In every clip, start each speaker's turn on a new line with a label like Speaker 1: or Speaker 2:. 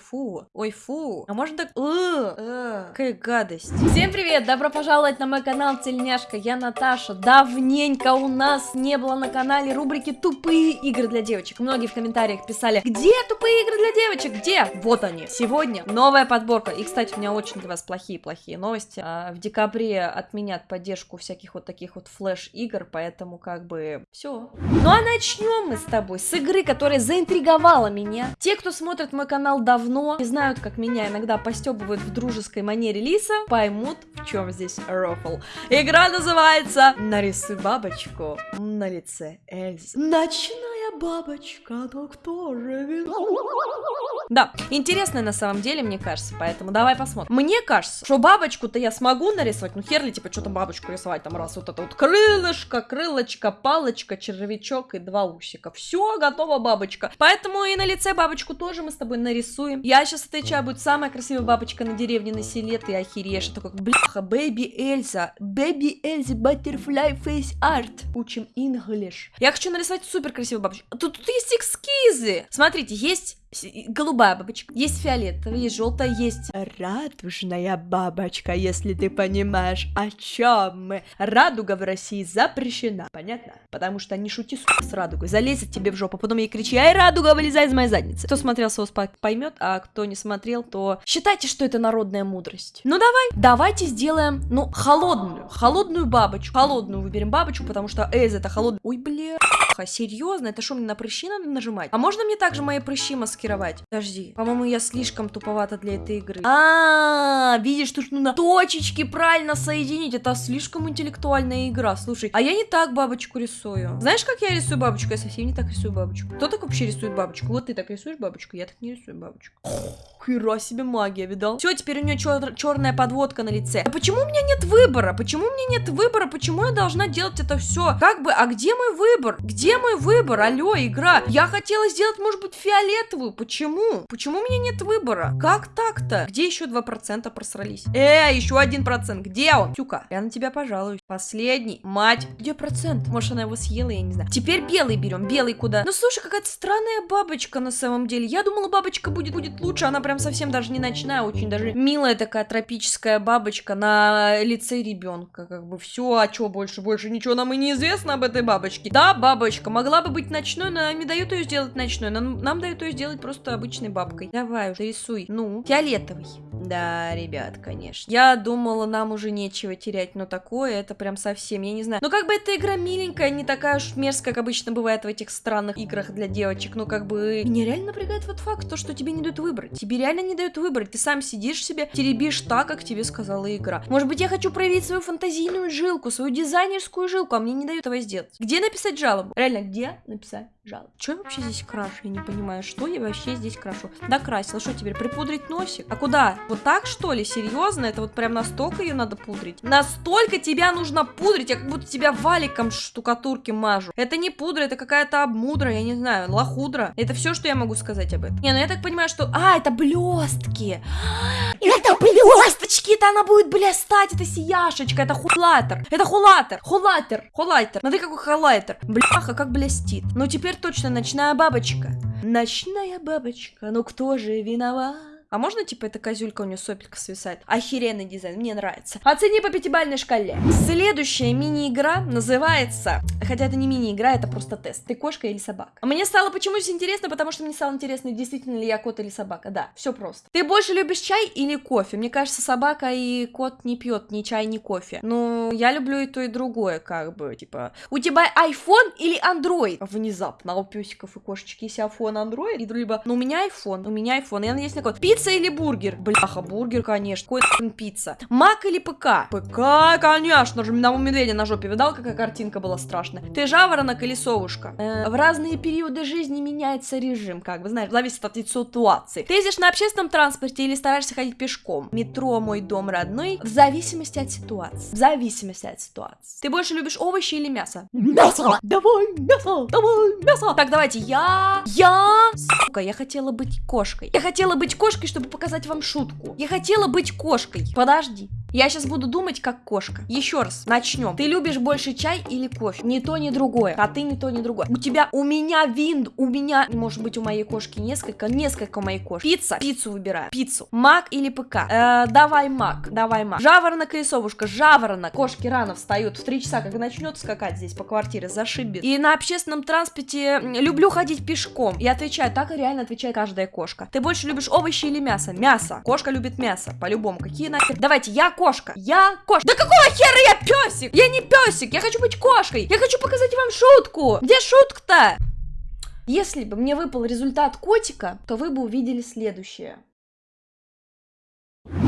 Speaker 1: Фу, ой, фу. А можно так... Э, какая гадость. Всем привет, добро пожаловать на мой канал Тельняшка. Я Наташа. Давненько у нас не было на канале рубрики «Тупые игры для девочек». Многие в комментариях писали, где тупые игры для девочек, где? Вот они. Сегодня новая подборка. И, кстати, у меня очень для вас плохие-плохие новости. А, в декабре отменят поддержку всяких вот таких вот флеш-игр, поэтому как бы все. Ну а начнем мы с тобой с игры, которая заинтриговала меня. Те, кто смотрит мой канал давно, давно и знают, как меня иногда постебывают в дружеской манере Лиса, поймут, в чем здесь рофл. Игра называется «Нарисуй бабочку на лице Эльзы». Ночная бабочка, кто же Да, интересная на самом деле, мне кажется, поэтому давай посмотрим. Мне кажется, что бабочку-то я смогу нарисовать, ну хер ли, типа, что там бабочку рисовать, там раз вот это вот крылышко, крылочко, палочка, червячок и два усика. Все, готова бабочка. Поэтому и на лице бабочку тоже мы с тобой нарисуем рисуем. Я сейчас отвечаю, будет самая красивая бабочка на деревне на селе, ты охереешь. Это как, бляха, Бэби Эльза. Бэби Эльза, Butterfly Face Art. Учим English. Я хочу нарисовать супер красивую бабочку. Тут, тут есть эскизы. Смотрите, есть голубая бабочка, есть фиолетовая, есть желтая, есть радужная бабочка, если ты понимаешь, о чем мы. Радуга в России запрещена, понятно? Потому что не шути с радугой, залезет тебе в жопу, потом ей кричи, ай, радуга, вылезай из моей задницы. Кто смотрел соус поймет, а кто не смотрел, то считайте, что это народная мудрость. Ну давай, давайте сделаем, ну, холодную, холодную бабочку, холодную выберем бабочку, потому что Эйз это холодная. Ой, бля, серьезно, это что, мне на прыщи надо нажимать? А можно мне также мои прыщи маски маскировать. Подожди. По-моему, я слишком туповата для этой игры. А, -а, -а видишь, тут нужно точечки правильно соединить. Это слишком интеллектуальная игра. Слушай, а я не так бабочку рисую. Знаешь, как я рисую бабочку? Я совсем не так рисую бабочку. Кто так вообще рисует бабочку? Вот ты так рисуешь бабочку, я так не рисую бабочку. Хера себе магия, видал? Все, теперь у нее чер черная подводка на лице. А почему у меня нет выбора? Почему у меня нет выбора? Почему я должна делать это все? Как бы, а где мой выбор? Где мой выбор? Алло, игра. Я хотела сделать, может быть, фиолетовую почему? Почему у меня нет выбора? Как так-то? Где еще 2% просрались? Э, еще 1%. Где он? Тюка, я на тебя пожалуюсь. Последний. Мать. Где процент? Может, она его съела, я не знаю. Теперь белый берем. Белый куда? Ну, слушай, какая-то странная бабочка на самом деле. Я думала, бабочка будет, будет лучше. Она прям совсем даже не ночная, очень даже милая такая тропическая бабочка на лице ребенка. Как бы все, а что больше? Больше ничего нам и не известно об этой бабочке. Да, бабочка могла бы быть ночной, но не дают ее сделать ночной. Нам, нам дают ее сделать просто обычной бабкой. Давай уже рисуй. Ну, фиолетовый. Да, ребят, конечно. Я думала, нам уже нечего терять, но такое, это прям совсем, я не знаю. Ну, как бы эта игра миленькая, не такая уж мерзкая, как обычно бывает в этих странных играх для девочек. Ну, как бы... Меня реально напрягает вот факт, то, что тебе не дают выбрать. Тебе реально не дают выбрать. Ты сам сидишь себе, теребишь так, как тебе сказала игра. Может быть, я хочу проявить свою фантазийную жилку, свою дизайнерскую жилку, а мне не дают этого сделать. Где написать жалобу? Реально, где написать жалобу? Что я вообще здесь крашу? Я не понимаю, что я вообще здесь крашу? Докрасила. Что теперь, припудрить носик? А куда? Вот так, что ли? Серьезно? Это вот прям настолько ее надо пудрить? Настолько тебя нужно пудрить? Я как будто тебя валиком штукатурки мажу. Это не пудра, это какая-то обмудра, я не знаю, лохудра. Это все, что я могу сказать об этом. Не, ну я так понимаю, что... А, это блестки. Это блесточки, это она будет блистать, это сияшечка, это хулатер. Это хулатер, хулатер, хулатер. Смотри, какой хулатер. Бляха, как блестит. Ну теперь точно ночная бабочка. Ночная бабочка, ну кто же виноват? А можно, типа, эта козюлька у нее сопелька свисает? Охеренный дизайн, мне нравится. Оцени по пятибалльной шкале. Следующая мини-игра называется... Хотя это не мини-игра, это просто тест. Ты кошка или собака? Мне стало почему-то интересно, потому что мне стало интересно, действительно ли я кот или собака. Да, все просто. Ты больше любишь чай или кофе? Мне кажется, собака и кот не пьет ни чай, ни кофе. Ну, я люблю и то, и другое, как бы, типа... У тебя iPhone или Android? Внезапно. А у песиков и кошечки есть iPhone, Android? И либо... Ну, у меня iPhone, у меня iPhone. Я надеюсь на кот. Пицца или бургер? Бляха, бургер, конечно. Какой пицца? Мак или ПК? ПК, конечно же. На медведя на жопе видал, какая картинка была страшная? Ты жаворонок или совушка? Э, в разные периоды жизни меняется режим, как бы, знаешь, зависит от ситуации. Ты ездишь на общественном транспорте или стараешься ходить пешком? Метро, мой дом родной. В зависимости от ситуации. В зависимости от ситуации. Ты больше любишь овощи или мясо? Мясо! Давай мясо! Давай мясо! Так, давайте, я... Я... Сука, я хотела быть кошкой. Я хотела быть кошкой, чтобы показать вам шутку. Я хотела быть кошкой. Подожди. Я сейчас буду думать, как кошка. Еще раз, начнем. Ты любишь больше чай или кофе? Ни то, ни другое. А ты ни то, ни другое. У тебя, у меня вин, у меня, может быть, у моей кошки несколько, несколько у моей кошки. Пицца, пиццу выбираю. Пиццу. Мак или ПК? Э, давай мак, давай мак. Жаворонок или совушка? Жаворонок. Кошки рано встают в 3 часа, как начнет скакать здесь по квартире, зашибет. И на общественном транспорте люблю ходить пешком. Я отвечаю, так и реально отвечает каждая кошка. Ты больше любишь овощи или мясо? Мясо. Кошка любит мясо, по-любому. Какие нахер? Давайте, я кошка. Я кошка. Да какого хера я песик? Я не песик, я хочу быть кошкой. Я хочу показать вам шутку. Где шутка-то? Если бы мне выпал результат котика, то вы бы увидели следующее.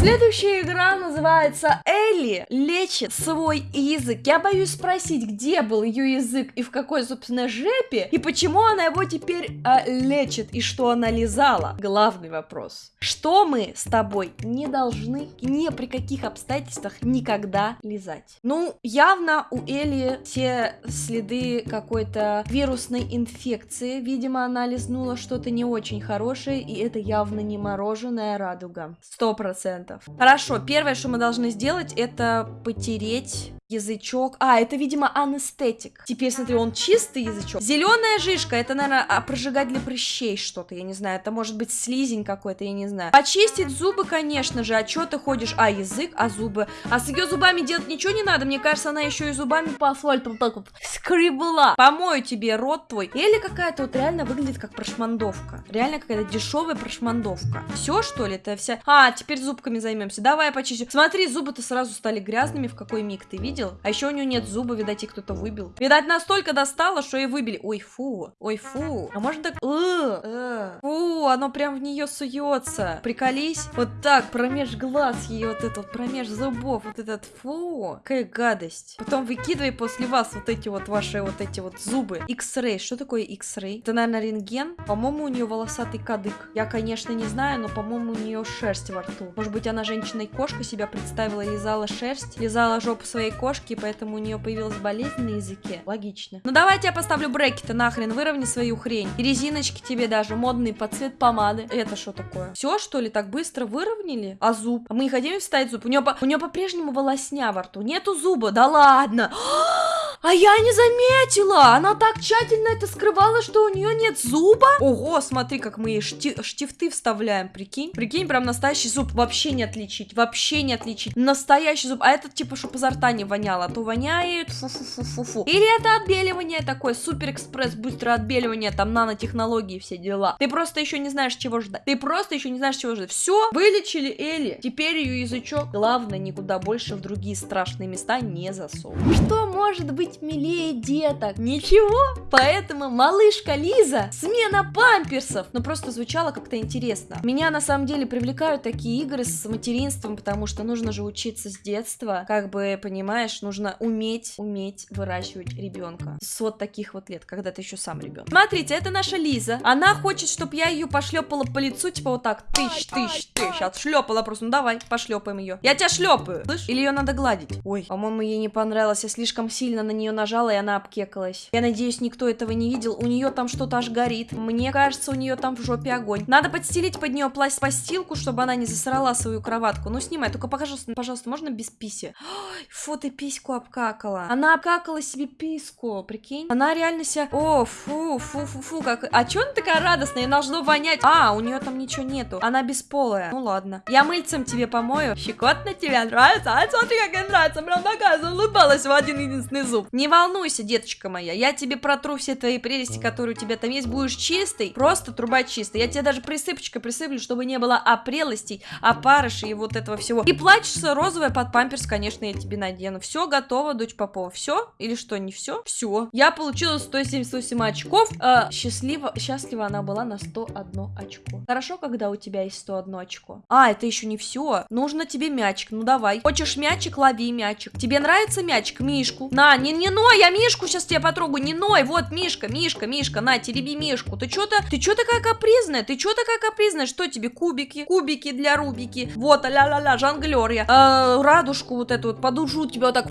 Speaker 1: Следующая игра называется Элли лечит свой язык. Я боюсь спросить, где был ее язык и в какой, собственно, жепе, и почему она его теперь а, лечит, и что она лизала. Главный вопрос. Что мы с тобой не должны ни при каких обстоятельствах никогда лизать? Ну, явно у Элли все следы какой-то вирусной инфекции. Видимо, она лизнула что-то не очень хорошее, и это явно не мороженое радуга. Сто процентов. Хорошо, первое, что мы должны сделать, это потереть язычок. А, это, видимо, анестетик. Теперь, смотри, он чистый язычок. Зеленая жижка, это, наверное, а, прожигать для прыщей что-то, я не знаю. Это может быть слизень какой-то, я не знаю. Почистить зубы, конечно же. А что ты ходишь? А, язык, а зубы. А с ее зубами делать ничего не надо. Мне кажется, она еще и зубами по асфальту вот так вот скребла. Помою тебе рот твой. Или какая-то вот реально выглядит как прошмандовка. Реально какая-то дешевая прошмандовка. Все, что ли? Это вся... А, теперь зубками займемся. Давай я почищу. Смотри, зубы-то сразу стали грязными. В какой миг ты видишь? Видел? А еще у нее нет зуба, видать, и кто-то выбил. Видать, настолько достало, что и выбили. Ой, фу, ой, фу. А может так... Э, э. Фу, оно прям в нее суется. Приколись. Вот так, промеж глаз ее вот этот, промеж зубов, вот этот, фу. Какая гадость. Потом выкидывай после вас вот эти вот ваши вот эти вот зубы. X-ray. Что такое X-ray? Это, наверное, рентген. По-моему, у нее волосатый кадык. Я, конечно, не знаю, но, по-моему, у нее шерсть во рту. Может быть, она женщиной-кошка себя представила, лизала шерсть, лизала жопу своей кошки кошки, поэтому у нее появилась болезнь на языке. Логично. Ну давайте я поставлю брекеты нахрен, выровни свою хрень. И резиночки тебе даже, модные под цвет помады. Это что такое? Все, что ли, так быстро выровняли? А зуб? А мы не хотим вставить зуб? У нее, по... у нее по-прежнему волосня во рту. Нету зуба? Да ладно! А я не заметила! Она так тщательно это скрывала, что у нее нет зуба. Ого, смотри, как мы ей шти штифты вставляем, прикинь. Прикинь, прям настоящий зуб. Вообще не отличить, вообще не отличить. Настоящий зуб. А этот типа, чтобы изо рта не воняло, а то воняет. Фу-фу-фу-фу-фу. Или это отбеливание такое, супер экспресс, быстрое отбеливание, там нанотехнологии, все дела. Ты просто еще не знаешь, чего ждать. Ты просто еще не знаешь, чего ждать. Все, вылечили Элли. Теперь ее язычок, главное, никуда больше в другие страшные места не засовывать. Что может быть быть милее деток. Ничего. Поэтому малышка Лиза, смена памперсов. Ну просто звучало как-то интересно. Меня на самом деле привлекают такие игры с материнством, потому что нужно же учиться с детства. Как бы, понимаешь, нужно уметь, уметь выращивать ребенка. С вот таких вот лет, когда ты еще сам ребенок. Смотрите, это наша Лиза. Она хочет, чтобы я ее пошлепала по лицу, типа вот так, тысяч, тысяч, тысяч. Отшлепала просто. Ну давай, пошлепаем ее. Я тебя шлепаю. Слышь? Или ее надо гладить? Ой, по-моему, ей не понравилось. Я слишком сильно на нее нажала, и она обкекалась. Я надеюсь, никто этого не видел. У нее там что-то аж горит. Мне кажется, у нее там в жопе огонь. Надо подстелить под нее пласт постилку, чтобы она не засрала свою кроватку. Ну, снимай, только пожалуйста, пожалуйста, можно без писи? Ой, фу, ты письку обкакала. Она обкакала себе писку, прикинь. Она реально себя... О, фу, фу, фу, фу, как... А чё она такая радостная? Ей должно вонять. А, у нее там ничего нету. Она бесполая. Ну, ладно. Я мыльцем тебе помою. Щекотно тебе нравится? А смотри, как ей нравится. Прям такая улыбалась в один единственный зуб. Не волнуйся, деточка моя, я тебе протру все твои прелести, которые у тебя там есть, будешь чистый, просто труба чистая. Я тебе даже присыпочкой присыплю, чтобы не было опрелостей, опарышей и вот этого всего. И плачется розовая под памперс, конечно, я тебе надену. Все готово, дочь Попова. Все? Или что, не все? Все. Я получила 178 очков. Э, счастливо, счастлива она была на 101 очко. Хорошо, когда у тебя есть 101 очко. А, это еще не все. Нужно тебе мячик. Ну давай. Хочешь мячик, лови мячик. Тебе нравится мячик? Мишку. На, не, не ной, я Мишку сейчас тебя потрогаю, не ной, вот Мишка, Мишка, Мишка, на, тереби Мишку, ты что-то, ты что такая капризная, ты что такая капризная, что тебе, кубики, кубики для Рубики, вот, ля-ля-ля, жонглер я, э, радужку вот эту вот подужу тебя вот так,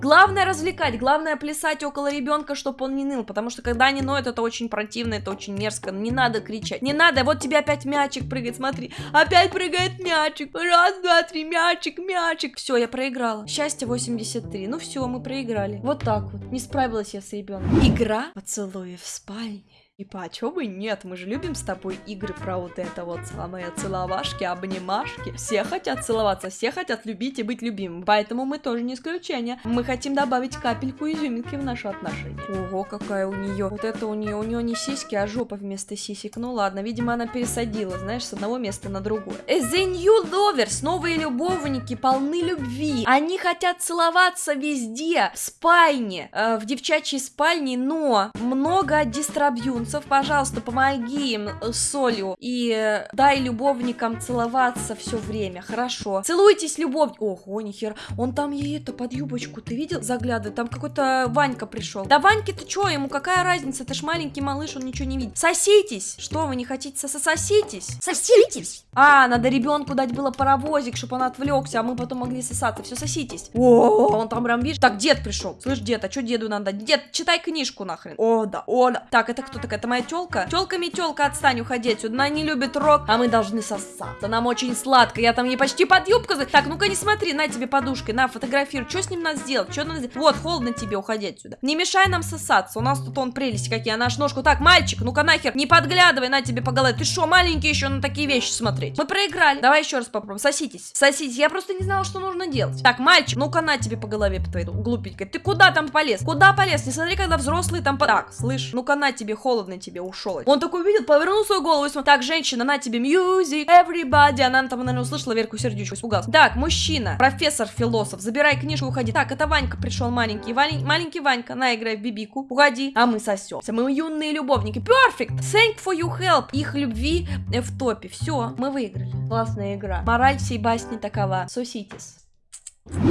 Speaker 1: Главное развлекать, главное плясать около ребенка, чтобы он не ныл, потому что когда они ноют, это очень противно, это очень мерзко. Не надо кричать, не надо, вот тебе опять мячик прыгает, смотри, опять прыгает мячик, раз, два, три, мячик, мячик. Все, я проиграла. Счастье 83, ну все, мы проиграли. Вот так вот, не справилась я с ребенком. Игра поцелуев в спальне. Типа, а чё бы нет? Мы же любим с тобой игры про вот это вот самые целовашки, обнимашки. Все хотят целоваться, все хотят любить и быть любимым. Поэтому мы тоже не исключение. Мы хотим добавить капельку изюминки в наши отношения. Ого, какая у нее. Вот это у нее, у нее не сиськи, а жопа вместо сисек. Ну ладно, видимо, она пересадила, знаешь, с одного места на другое. The New Lovers, новые любовники, полны любви. Они хотят целоваться везде, в спальне, э, в девчачьей спальне, но много дистрабьюн Солнцев, пожалуйста, помоги им с солью и э, дай любовникам целоваться все время, хорошо. Целуйтесь, любовь. Ого, нихер, он там ей это под юбочку, ты видел? Заглядывает, там какой-то Ванька пришел. Да Ваньке ты чё, ему какая разница, это ж маленький малыш, он ничего не видит. Соситесь. Что, вы не хотите сососитесь?
Speaker 2: Соситесь.
Speaker 1: А, надо ребенку дать было паровозик, чтобы он отвлекся, а мы потом могли сосаться. Все, соситесь. О, он там прям видишь. Так, дед пришел. Слышь, дед, а что деду надо? Дед, читай книжку нахрен. О, да, о, да. Так, это кто такая? Это моя телка. Телками телка, отстань, уходи отсюда. Она не любит рок, а мы должны сосаться. Нам очень сладко. Я там ей почти под юбку. Так, ну-ка не смотри, на тебе подушкой, на, фотографируй. Что с ним надо сделать? Что надо сделать? Вот, холодно тебе, уходи отсюда. Не мешай нам сосаться. У нас тут он прелести какие, а наш ножку. Так, мальчик, ну-ка нахер, не подглядывай, на тебе по голове. Ты что, маленький еще на такие вещи смотреть? Мы проиграли. Давай еще раз попробуем. Соситесь. Соситесь. Я просто не знала, что нужно делать. Так, мальчик, ну-ка на тебе по голове по твоей глупенькой. Ты куда там полез? Куда полез? Не смотри, когда взрослые там... Так, слышь, ну-ка на тебе, холодно тебе, ушел. Он такой видит, повернул свою голову и смотрит. Так, женщина, на тебе music, everybody. Она там, наверное, услышала Верку сердечку, испугался. Так, мужчина, профессор, философ, забирай книжку, уходи. Так, это Ванька пришел маленький. Вань, маленький Ванька, на, играй в бибику. Уходи. А мы сосемся. Мы юные любовники. Perfect. Thank for your help. Их любви в топе. Все, мы выиграли. Классная игра. Мораль всей басни такова. Соситесь.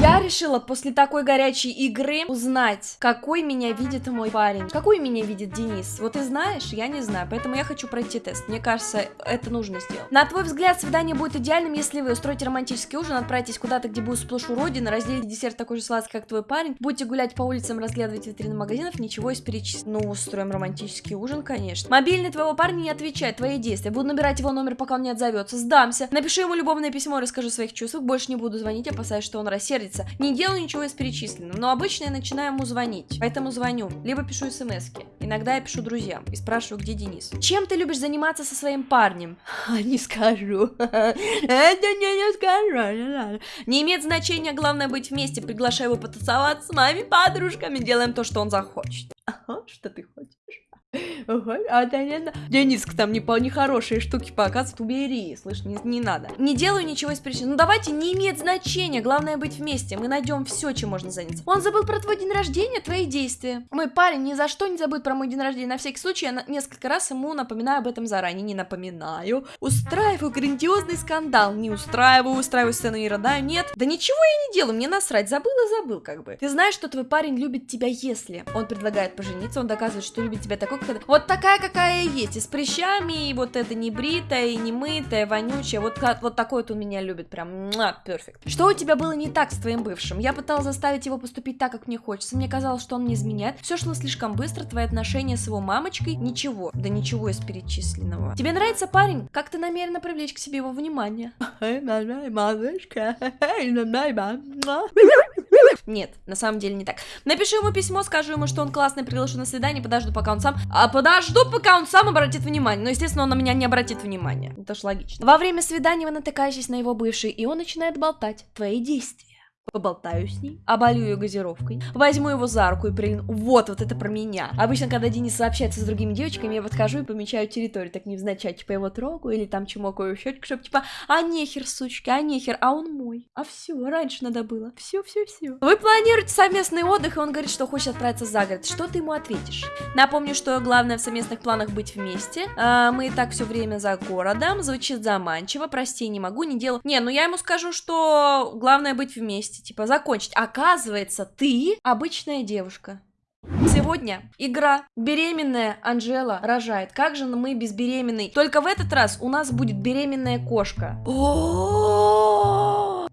Speaker 1: Я решила после такой горячей игры узнать, какой меня видит мой парень. Какой меня видит Денис? Вот ты знаешь, я не знаю, поэтому я хочу пройти тест. Мне кажется, это нужно сделать. На твой взгляд, свидание будет идеальным, если вы устроите романтический ужин, отправитесь куда-то, где будет сплошь уродина, разделите десерт такой же сладкий, как твой парень, будете гулять по улицам, разглядывать витрины магазинов, ничего из перечисленного. Ну, устроим романтический ужин, конечно. Мобильный твоего парня не отвечает, твои действия. Буду набирать его номер, пока он не отзовется. Сдамся. Напиши ему любовное письмо, расскажу о своих чувствах, больше не буду звонить, опасаясь, что он рассеется рассердится. Не делаю ничего из перечисленного, но обычно я начинаю ему звонить, поэтому звоню, либо пишу смс -ки. Иногда я пишу друзьям и спрашиваю, где Денис. Чем ты любишь заниматься со своим парнем? Не скажу. Это не, скажу. Не имеет значения, главное быть вместе. Приглашаю его потусоваться с моими подружками. Делаем то, что он захочет. Что ты хочешь? Ага, а да, Дениска там не нехорошие штуки показывает, убери, слышь, не, не надо. Не делаю ничего из причин. Ну давайте, не имеет значения, главное быть вместе. Мы найдем все, чем можно заняться. Он забыл про твой день рождения, твои действия. Мой парень ни за что не забудет про мой день рождения. На всякий случай я несколько раз ему напоминаю об этом заранее. Не напоминаю. Устраиваю грандиозный скандал. Не устраиваю, устраиваю сцену и рыдаю. Нет. Да ничего я не делаю, мне насрать. Забыл и забыл, как бы. Ты знаешь, что твой парень любит тебя, если он предлагает пожениться, он доказывает, что любит тебя такой, вот такая, какая есть, и с прыщами, и вот это не бритая, и не мытая, вонючая, вот, вот такой вот он меня любит, прям, перфект. Что у тебя было не так с твоим бывшим? Я пыталась заставить его поступить так, как мне хочется, мне казалось, что он не изменяет, все шло слишком быстро, твои отношения с его мамочкой, ничего, да ничего из перечисленного. Тебе нравится парень? Как ты намерена привлечь к себе его внимание? Нет, на самом деле не так. Напишу ему письмо, скажу ему, что он классный, приглашу на свидание, подожду, пока он сам... А подожду, пока он сам обратит внимание. Но, естественно, он на меня не обратит внимания. Это ж логично. Во время свидания вы натыкаетесь на его бывший, и он начинает болтать. Твои действия поболтаю с ней, оболью ее газировкой, возьму его за руку и прильну. Вот, вот это про меня. Обычно, когда Денис сообщается с другими девочками, я подхожу и помечаю территорию, так невзначай, типа его трогаю или там чмокаю в щечку, чтобы типа, а нехер, сучки, а нехер, а он мой. А все, раньше надо было. Все, все, все. Вы планируете совместный отдых, и он говорит, что хочет отправиться за город. Что ты ему ответишь? Напомню, что главное в совместных планах быть вместе. А, мы и так все время за городом. Звучит заманчиво, прости, не могу, не делаю. Не, ну я ему скажу, что главное быть вместе вместе, типа, закончить. Оказывается, ты обычная девушка. Сегодня игра «Беременная Анжела рожает». Как же мы без беременной? Только в этот раз у нас будет беременная кошка. О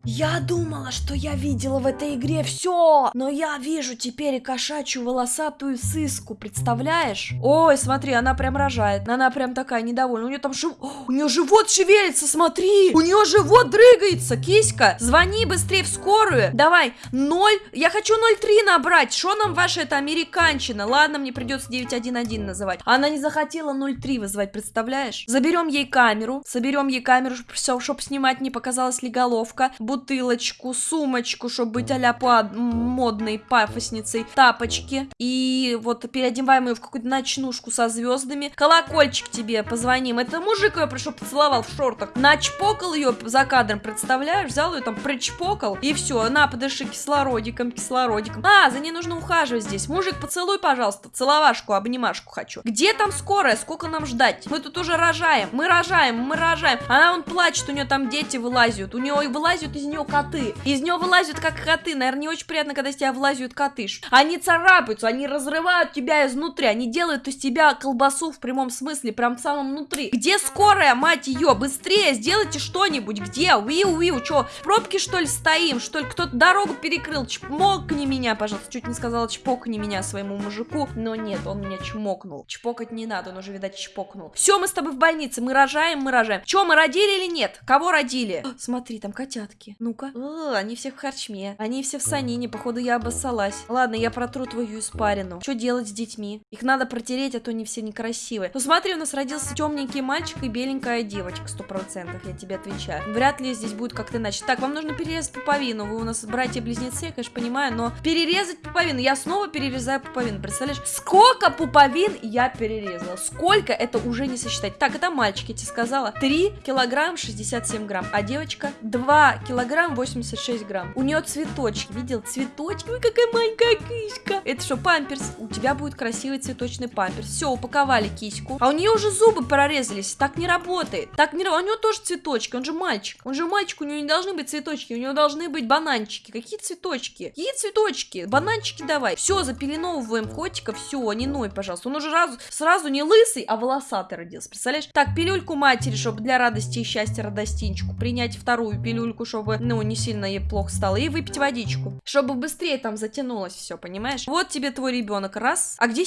Speaker 1: Я думала, что я видела в этой игре все, но я вижу теперь и кошачью волосатую сыску, представляешь? Ой, смотри, она прям рожает, она прям такая недовольна, у нее там жив... у нее живот шевелится, смотри, у нее живот дрыгается, киська, звони быстрее в скорую, давай, 0, я хочу 03 набрать, что нам ваша эта американчина, ладно, мне придется 911 называть, она не захотела 03 вызывать, представляешь? Заберем ей камеру, соберем ей камеру, чтобы снимать не показалась ли головка, бутылочку, сумочку, чтобы быть а-ля модной пафосницей, тапочки. И вот переодеваем ее в какую-то ночнушку со звездами. Колокольчик тебе позвоним. Это мужик ее пришел поцеловал в шортах. Начпокал ее за кадром, представляешь? Взял ее там, причпокал. И все, на, подыши кислородиком, кислородиком. А, за ней нужно ухаживать здесь. Мужик, поцелуй, пожалуйста, целовашку, обнимашку хочу. Где там скорая? Сколько нам ждать? Мы тут уже рожаем. Мы рожаем, мы рожаем. Она он плачет, у нее там дети вылазят. У нее вылазят из нее коты. Из нее вылазят как коты. Наверное, не очень приятно, когда из тебя вылазят коты. Они царапаются, они разрывают тебя изнутри. Они делают из тебя колбасу в прямом смысле, прям в самом внутри. Где скорая, мать ее? Быстрее, сделайте что-нибудь. Где? Уиу, уиу, что? пробки, что ли, стоим? Что ли, кто-то дорогу перекрыл? Чмокни меня, пожалуйста. Чуть не сказала чпокни меня своему мужику. Но нет, он меня чмокнул. Чпокать не надо, он уже, видать, чпокнул. Все, мы с тобой в больнице. Мы рожаем, мы рожаем. Че, мы родили или нет? Кого родили? Смотри, там котятки. Ну-ка. Они все в харчме. Они все в санине. Походу, я обоссалась. Ладно, я протру твою испарину. Что делать с детьми? Их надо протереть, а то они все некрасивые. Ну смотри, у нас родился темненький мальчик и беленькая девочка. Сто процентов, я тебе отвечаю. Вряд ли здесь будет как-то иначе. Так, вам нужно перерезать пуповину. Вы у нас братья-близнецы, я, конечно, понимаю, но перерезать пуповину. Я снова перерезаю пуповину. Представляешь, сколько пуповин я перерезала? Сколько? Это уже не сосчитать. Так, это мальчик, я тебе сказала. 3 килограмм 67 грамм. А девочка 2 килограмм 86 грамм. У нее цветочки. Видел? Цветочки. Ой, какая маленькая киська. Это что, памперс? У тебя будет красивый цветочный памперс. Все, упаковали киську. А у нее уже зубы прорезались. Так не работает. Так не работает. У него тоже цветочки. Он же мальчик. Он же мальчик. У него не должны быть цветочки. У него должны быть бананчики. Какие цветочки? Какие цветочки? Бананчики давай. Все, запеленовываем котика. Все, не ной, пожалуйста. Он уже сразу, сразу не лысый, а волосатый родился. Представляешь? Так, пилюльку матери, чтобы для радости и счастья радостинчику принять вторую пилюльку, чтобы, ну, не сильно ей плохо стало. И выпить водичку. Чтобы быстрее там затянулось все, понимаешь? Вот тебе твой ребенок. Раз. А где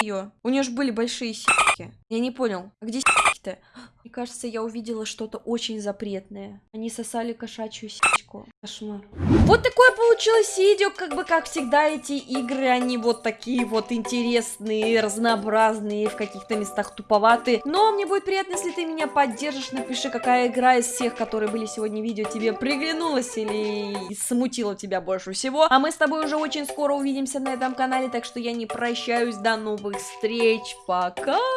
Speaker 1: ее? У нее же были большие сиськи. Я не понял. А где сиськи-то? Мне кажется, я увидела что-то очень запретное. Они сосали кошачью сиську. Кошмар. Вот такое получилось видео, как бы, как всегда, эти игры, они вот такие вот интересные, разнообразные, в каких-то местах туповатые. Но мне будет приятно, если ты меня поддержишь, напиши, какая игра из всех, которые были сегодня в видео, тебе приглянулась или смутила тебя больше всего. А мы с тобой уже очень скоро увидимся на этом канале, так что я не прощаюсь, до новых встреч, пока!